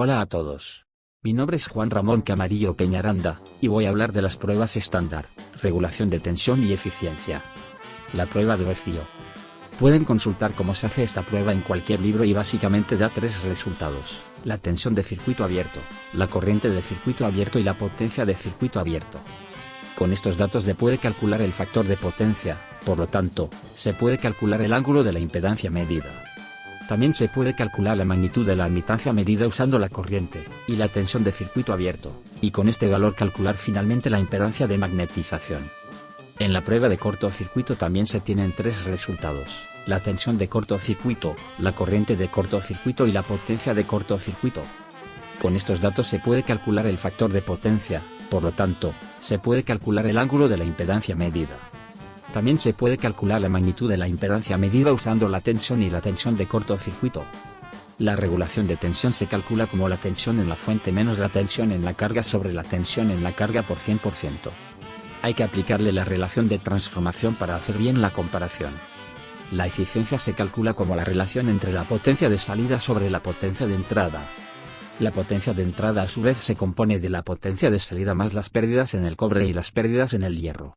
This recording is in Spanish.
Hola a todos. Mi nombre es Juan Ramón Camarillo Peñaranda, y voy a hablar de las pruebas estándar, regulación de tensión y eficiencia. La prueba de vacío. Pueden consultar cómo se hace esta prueba en cualquier libro y básicamente da tres resultados, la tensión de circuito abierto, la corriente de circuito abierto y la potencia de circuito abierto. Con estos datos se puede calcular el factor de potencia, por lo tanto, se puede calcular el ángulo de la impedancia medida. También se puede calcular la magnitud de la admitancia medida usando la corriente, y la tensión de circuito abierto, y con este valor calcular finalmente la impedancia de magnetización. En la prueba de cortocircuito también se tienen tres resultados, la tensión de cortocircuito, la corriente de cortocircuito y la potencia de cortocircuito. Con estos datos se puede calcular el factor de potencia, por lo tanto, se puede calcular el ángulo de la impedancia medida. También se puede calcular la magnitud de la impedancia medida usando la tensión y la tensión de cortocircuito. La regulación de tensión se calcula como la tensión en la fuente menos la tensión en la carga sobre la tensión en la carga por 100%. Hay que aplicarle la relación de transformación para hacer bien la comparación. La eficiencia se calcula como la relación entre la potencia de salida sobre la potencia de entrada. La potencia de entrada a su vez se compone de la potencia de salida más las pérdidas en el cobre y las pérdidas en el hierro.